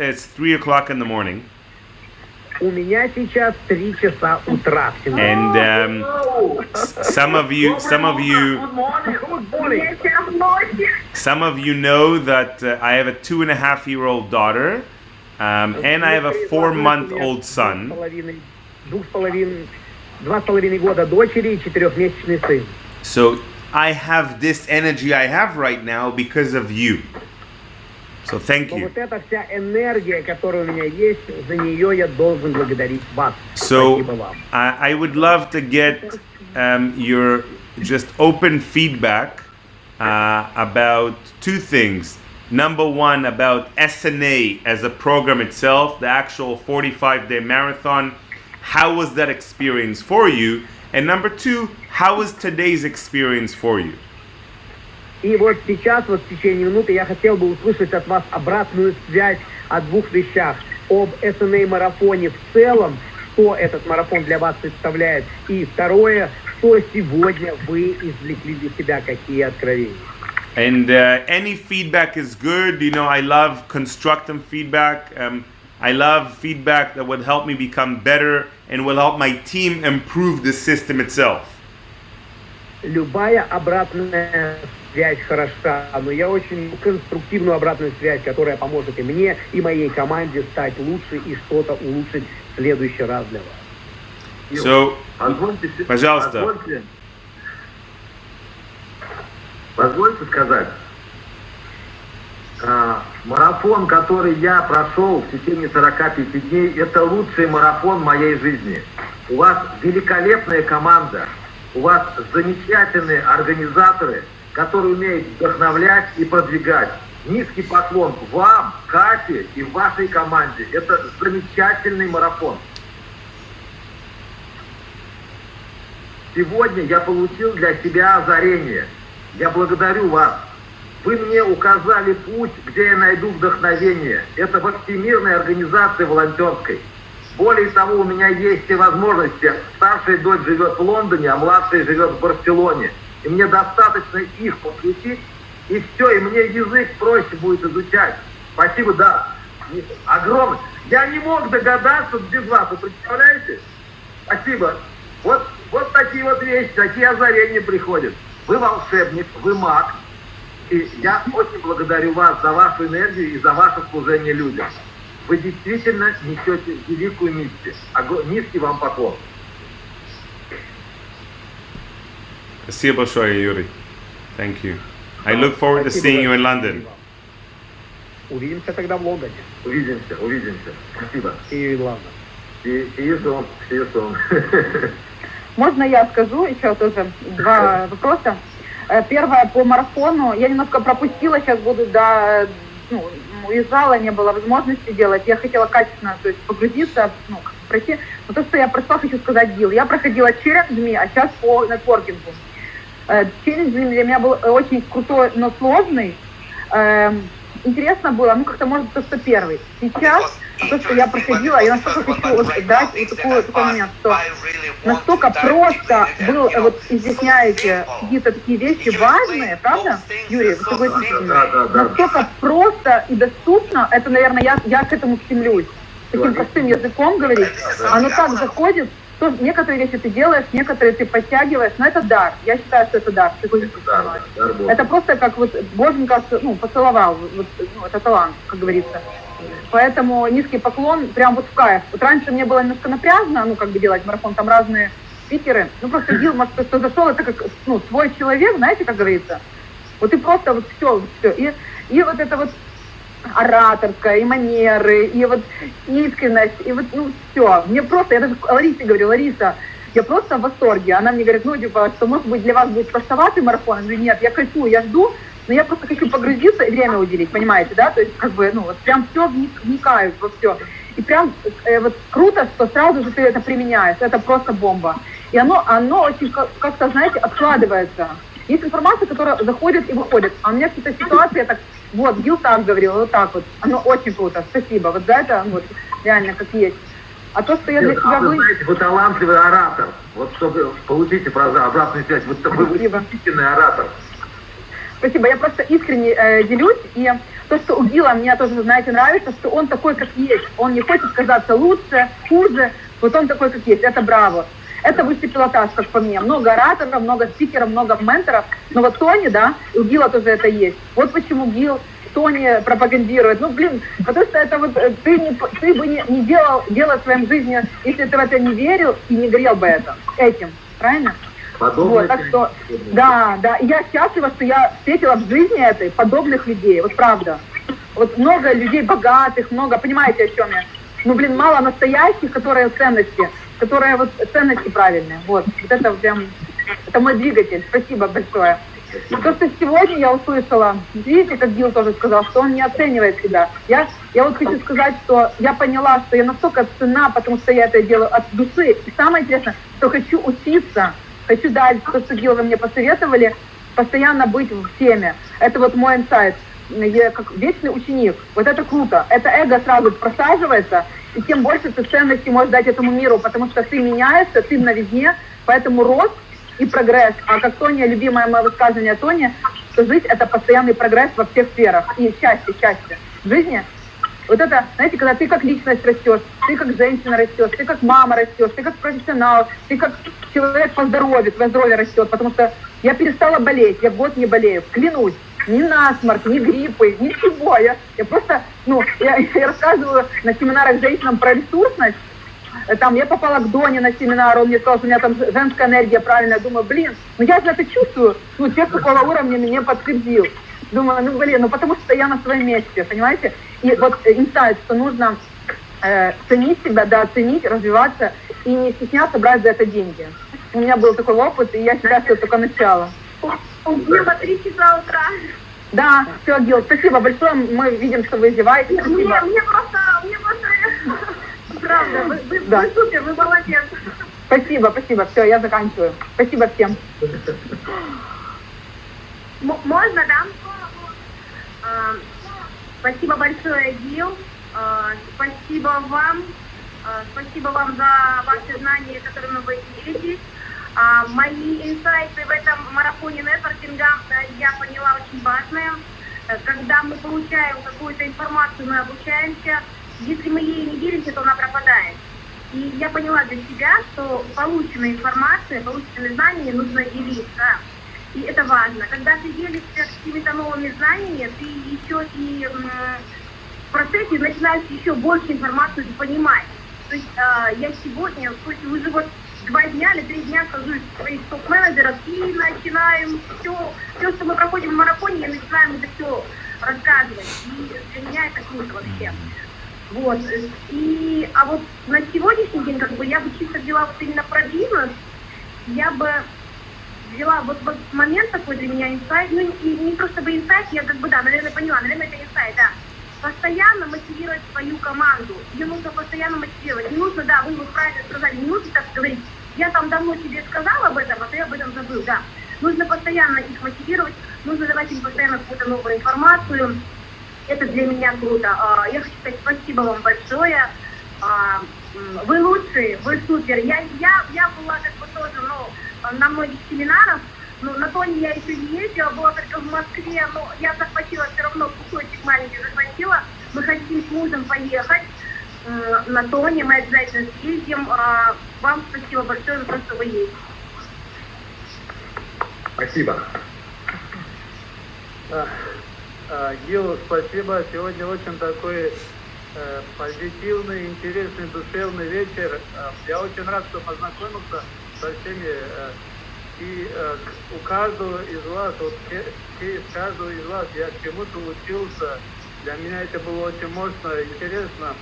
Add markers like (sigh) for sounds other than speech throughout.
it's three o'clock in the morning. У меня сейчас 3 часа утра всего. And um, some of you, some of you, some of you know that uh, I have a two and a half year old daughter, um, and I have a four month old son. Двух с половиной, два с половиной года дочери и четырехмесячный сын. So I have this energy I have right now because of you. So thank you. So I, I would love to get um, your just open feedback uh, about two things. Number one, about SNA as a program itself, the actual 45 day marathon. How was that experience for you? And number two, how was today's experience for you? И вот сейчас, вот в течение минуты, я хотел бы услышать от вас обратную связь о двух вещах. Об СНА-марафоне в целом, что этот марафон для вас представляет. И второе, что сегодня вы извлекли для себя, какие откровения. And uh, any feedback is good. You know, I love constructive feedback. Um, I love feedback that would help me become better and will help my team improve the system itself. Любая обратная связь хороша, но я очень конструктивную обратную связь, которая поможет и мне, и моей команде стать лучше и что-то улучшить в следующий раз для вас. So, Позвольте, Пожалуйста. Позвольте, позвольте сказать, а, марафон, который я прошел в течение 45 дней, это лучший марафон моей жизни. У вас великолепная команда, у вас замечательные организаторы, которые умеют вдохновлять и продвигать. Низкий поклон вам, Кате и вашей команде. Это замечательный марафон. Сегодня я получил для себя озарение. Я благодарю вас. Вы мне указали путь, где я найду вдохновение. Это во Всемирной организации волонтерской. Более того, у меня есть все возможности. Старшая дочь живет в Лондоне, а младшая живет в Барселоне. И мне достаточно их подключить, и все, и мне язык проще будет изучать. Спасибо, да. Огромное. Я не мог догадаться без вас, вы представляете? Спасибо. Вот, вот такие вот вещи, такие озарения приходят. Вы волшебник, вы маг. И я очень благодарю вас за вашу энергию и за ваше служение людям. Вы действительно несете великую миссию. Низкий вам поклон. Спасибо большое, Yuri. Thank you. I look forward to seeing you in London. Увидимся тогда в Лондоне. Увидимся, увидимся. Спасибо. И ладно. See see you soon. See you soon. (laughs) Можно я скажу еще тоже два вопроса? Э, Первое по марафону. Я немножко пропустила, сейчас буду до ну, уезжала, не было возможности делать. Я хотела качественно то есть, погрузиться, ну, пройти. Но то, что я прошла, хочу сказать, Гил. Я проходила челленджами, а сейчас по нетворкингу. Э, Челлендж для меня был очень крутой, но сложный. Эм, Интересно было, ну как-то может то, что первый. Сейчас то, что я проходила, я настолько хочу вот дать вот такой, такой момент, что настолько просто был, э, вот изъясняете какие-то такие вещи важные, правда, Юрий, вы согласитесь? Да, да, да. Настолько просто и доступно, это, наверное, я, я к этому стремлюсь. Таким простым языком говорить, оно так заходит, что некоторые вещи ты делаешь, некоторые ты подтягиваешь, но это дар. Я считаю, что это дар. Да, мной? дар Божий. Это просто как вот Боженька ну, поцеловал, вот, ну, это талант, как говорится. Поэтому низкий поклон прям вот в кайф. Вот раньше мне было немножко напряжно, ну, как бы делать марафон, там разные спикеры. Ну, просто Гил, может, кто зашел, это как, ну, свой человек, знаете, как говорится. Вот и просто вот все, вот все. И, и вот это вот ораторская, и манеры, и вот искренность, и вот, ну, все. Мне просто, я даже Ларисе говорю, Лариса, я просто в восторге. Она мне говорит, ну, типа, что, может быть, для вас будет простоватый марафон? Я говорю, нет, я кайфую, я жду, но я просто хочу погрузиться и время уделить, понимаете, да? То есть, как бы, ну, вот прям все вникают во все. И прям э, вот круто, что сразу же ты это применяешь. Это просто бомба. И оно, оно очень как- как-то, знаете, откладывается. Есть информация, которая заходит и выходит. А у меня какие-то ситуации, я так, вот, Гил так говорил, вот так вот. Оно очень круто. Спасибо. Вот за это, вот, реально, как есть. А то, что я для себя а вы вы... знаете, вы талантливый оратор. Вот чтобы получите про- обратную связь, вы такой Спасибо. восхитительный оратор. Спасибо, я просто искренне э, делюсь, и то, что у Гила мне тоже, знаете, нравится, что он такой, как есть. Он не хочет казаться лучше, хуже, вот он такой, как есть. Это браво. Это высший пилотаж, как по мне. Много ораторов, много спикеров, много менторов. Но вот Тони, да, у Гила тоже это есть. Вот почему Гил Тони пропагандирует. Ну, блин, потому что это вот э, ты, не, ты бы не, не делал дело в своем жизни, если ты в это не верил и не горел бы это, этим. Правильно? Подобное Вот, так что, да, да, и я счастлива, что я встретила в жизни этой подобных людей, вот правда. Вот много людей богатых, много, понимаете, о чем я? Ну, блин, мало настоящих, которые ценности, которые вот ценности правильные. Вот, вот это прям, это мой двигатель. Спасибо большое. И то, что сегодня я услышала, видите, как Гил тоже сказал, что он не оценивает себя. Я, я вот хочу сказать, что я поняла, что я настолько цена, потому что я это делаю от души. И самое интересное, что хочу учиться, хочу дать то, что Гил вы мне посоветовали, постоянно быть в теме. Это вот мой инсайт. Я как вечный ученик. Вот это круто. Это эго сразу просаживается, и тем больше ты ценности можешь дать этому миру, потому что ты меняешься, ты в новизне, поэтому рост и прогресс. А как Тоня, любимое мое высказывание Тони, что жизнь – это постоянный прогресс во всех сферах. И счастье, счастье. В жизни вот это, знаете, когда ты как личность растешь, ты как женщина растешь, ты как мама растешь, ты как профессионал, ты как человек по здоровью, твое здоровье растет, потому что я перестала болеть, я год не болею, клянусь, ни насморк, ни гриппы, ничего. Я, я просто, ну, я, я рассказываю на семинарах женщинам про ресурсность, там я попала к Доне на семинар, он мне сказал, что у меня там женская энергия правильная. Я думаю, блин, ну я же это чувствую. Ну, человек такого уровня мне подтвердил. Думаю, ну блин, ну потому что я на своем месте, понимаете? И вот инсайт, что нужно э, ценить себя, да, ценить, развиваться и не стесняться брать за это деньги. У меня был такой опыт, и я считаю, что это только начало. Гила три часа утра. Да, все, Гил, спасибо большое. Мы видим, что вы издеваетесь. Мне, Спасибо. мне просто, мне просто, (laughs) правда, вы, вы, Да. вы супер, вы молодец. Спасибо, спасибо. Все, я заканчиваю. Спасибо всем. М- можно, да? А, Спасибо большое, Гил. А, Спасибо вам. А, Спасибо вам за ваши знания, которыми вы делитесь. А, Мои инсайты в этом марафоне нетворкинга э, я поняла очень важные. Э, Когда мы получаем какую-то информацию, мы обучаемся. Если мы ей не делимся, то она пропадает. И я поняла для себя, что полученная информация, полученные знания нужно делиться. И это важно. Когда ты делишься какими-то новыми знаниями, ты еще и в процессе начинаешь еще больше информации понимать. То есть э, я сегодня, уже вот два дня или три дня сажусь своих топ-менеджеров и начинаем все, все, что мы проходим в марафоне, я начинаем это все рассказывать. И для меня это круто вообще. Вот. И, а вот на сегодняшний день, как бы, я бы чисто взяла вот именно про бизнес, я бы взяла вот, вот момент такой для меня инсайт, ну и не просто бы инсайт, я как бы, да, наверное, поняла, наверное, это инсайт, да. Постоянно мотивировать свою команду, ее нужно постоянно мотивировать. Не нужно, да, вы правильно сказали, не нужно так говорить, я там давно тебе сказала об этом, а ты об этом забыл, да. Нужно постоянно их мотивировать, нужно давать им постоянно какую-то новую информацию, это для меня круто. А, Я хочу сказать спасибо вам большое. А, Вы лучшие, вы супер. Я, я, я была как бы тоже ну, на многих семинарах, но на Тоне я еще не ездила, была только в Москве, но я захватила все равно кусочек маленький захватила. Мы хотим с мужем поехать на Тоне, мы обязательно съездим. А, Вам спасибо большое за то, что вы есть. Спасибо. А, а, Гил, спасибо. Сегодня очень такой э, позитивный, интересный, душевный вечер. А, Я очень рад, что познакомился со всеми. э, И э, у каждого из вас, вот все- через каждого из вас я чему-то учился. Для меня это было очень мощно, интересно.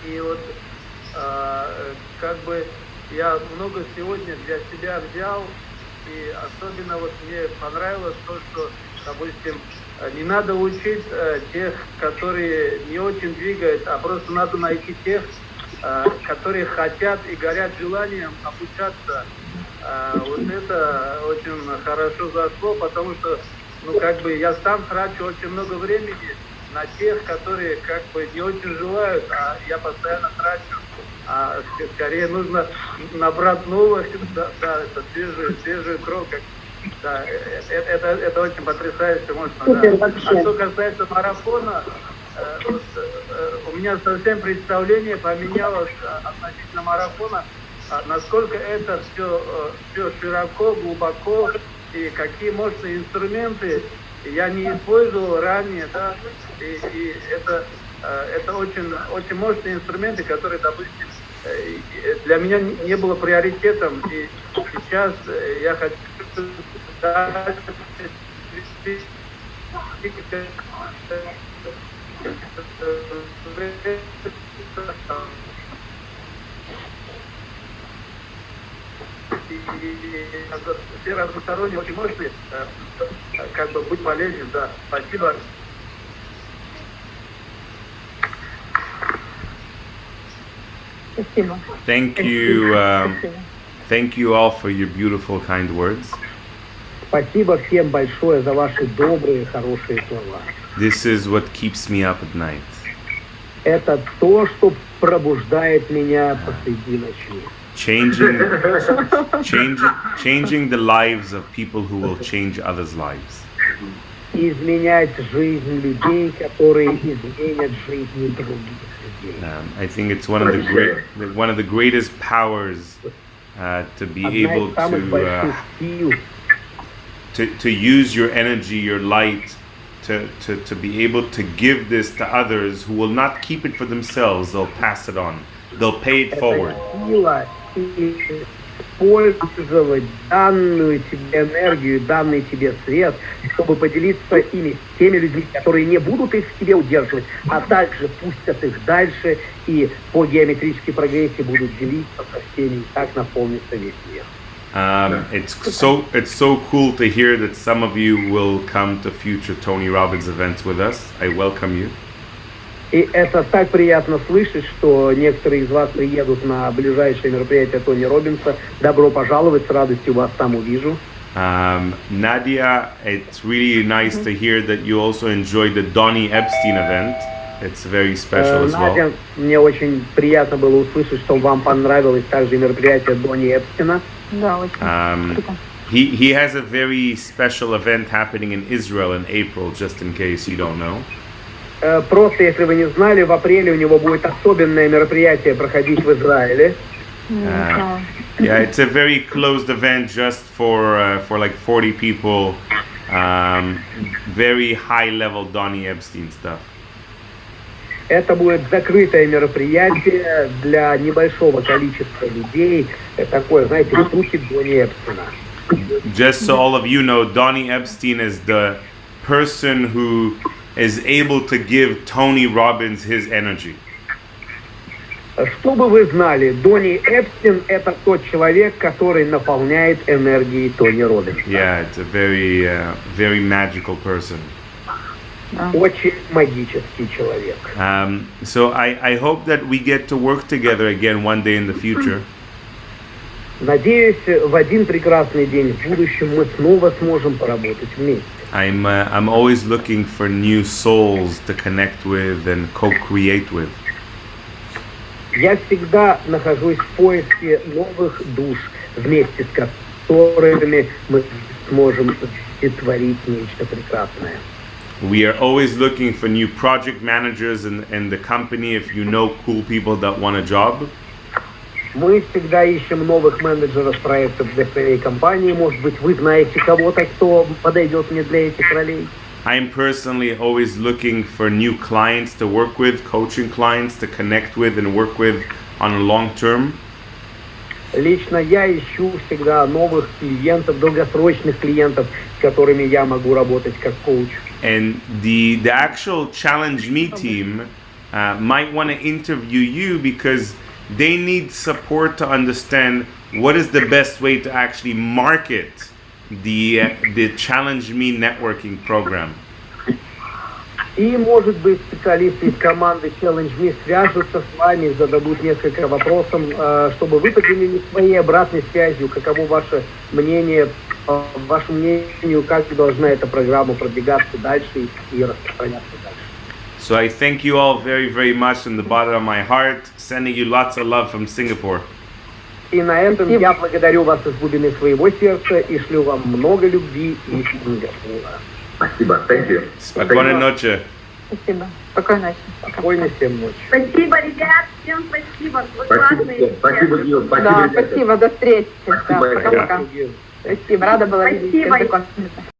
И вот а, как бы я много сегодня для себя взял, и особенно вот мне понравилось то, что, допустим, э, не надо учить э, тех, которые не очень двигают, а просто надо найти тех, э, которые хотят и горят желанием обучаться. А, Вот это очень хорошо зашло, потому что, ну, как бы я сам трачу очень много времени на тех, которые как бы не очень желают, а я постоянно трачу. А ск- скорее нужно набрать новых, да, да, это свежую, свежую кровь, как Да, э, э, это, это очень потрясающе мощно. Супер, да. вообще. А что касается марафона, э, вот, э, у меня совсем представление поменялось относительно марафона, а насколько это все, все широко, глубоко и какие мощные инструменты я не использовал ранее, да, и, и это, это очень, очень мощные инструменты, которые, допустим, для меня не было приоритетом, и сейчас э, я хочу дальше вести и все разносторонние, очень мощные, э, как бы быть полезен, да. Спасибо. Thank you, um, thank you all for your beautiful, kind words. Спасибо всем большое за ваши добрые, хорошие слова. This is what keeps me up at night. Это то, что пробуждает меня посреди ночи. Changing, (laughs) changing, changing the lives of people who will change others' lives. Изменять жизнь людей, которые изменят жизни других людей. Um, I think it's one of the great, one of the greatest powers uh, to be Одна able из самых to, больших uh, сил to to use your energy, your light, to, to to be able to give this to others who will not keep it for themselves. They'll pass it on. They'll pay it forward. Использовать данную тебе энергию, данный тебе свет, чтобы поделиться ими с теми людьми, которые не будут их в себе удерживать, а также пустят их дальше и по геометрической прогрессии будут делиться со всеми, и так наполнится весь мир. Um, it's so it's so cool to hear that some of you will come to future Tony Robbins events with us. I welcome you. И это так приятно слышать, что некоторые из вас приедут на ближайшее мероприятие Тони Робинса. Добро пожаловать, с радостью вас там увижу. Um, Nadia, it's really nice to hear that you also enjoyed the Donny Epstein event. It's very special Э, as well. Надя, мне очень приятно было услышать, что вам понравилось также мероприятие Дони Эпстина. Да, очень Um, круто. he he has a very special event happening in Israel in April, just in case you don't know. Э, Просто, если вы не знали, в апреле у него будет особенное мероприятие проходить в Израиле. Знала. Yeah, it's a very closed event just for uh, for like 40 people. Um, very high level Donny Epstein stuff. Это будет закрытое мероприятие для небольшого количества людей. Это такое, знаете, штуки Дони Эпстина. Just so all of you know, Donny Epstein is the person who is able to give Tony Robbins his energy. Чтобы вы знали, Дони Эпстин – это тот человек, который наполняет энергией Тони Робинса. Yeah, it's a very uh, very magical person. Очень магический человек. Um, so I, I hope that we get to work together again one day in the future. Надеюсь, в один прекрасный день в будущем мы снова сможем поработать вместе. I'm uh, I'm always looking for new souls to connect with and co-create with. Я всегда нахожусь в поиске новых душ, вместе с которыми мы сможем творить нечто прекрасное. We are always looking for new project managers in, in the company. If you know cool people that want a job, Мы всегда ищем новых менеджеров проектов для своей компании. Может быть, вы знаете кого-то, кто подойдет мне для этих ролей. I'm personally always looking for new clients to work with, coaching clients to connect with and work with on a long term. Лично я ищу всегда новых клиентов, долгосрочных клиентов, с которыми я могу работать как коуч. And the the actual challenge me team uh, might want to interview you because they need support to understand what is the best way to actually market the uh, the challenge me networking program. И, может быть, специалисты из команды Challenge Me свяжутся с вами, зададут несколько вопросов, э, чтобы вы поделились своей обратной связью, каково ваше мнение, по вашему мнению, как должна эта программа продвигаться дальше и распространяться дальше. So I thank you all very very much from the bottom of my heart, sending you lots of love from Singapore. И на этом Спасибо. я благодарю вас из глубины своего сердца и шлю вам много любви и Сингапура. Спасибо. Thank you. Спокойной ночи. Спасибо. Спокойной ночи. Пока. Спокойной всем ночи. Спасибо, ребят, всем спасибо. Вы Спасибо, классные всем. спасибо, все. Гил, спасибо, Да, ребята. спасибо, до встречи. Да, Спасибо, пока-пока. Спасибо. Спасибо, рада была видеть. Спасибо. Знакомиться.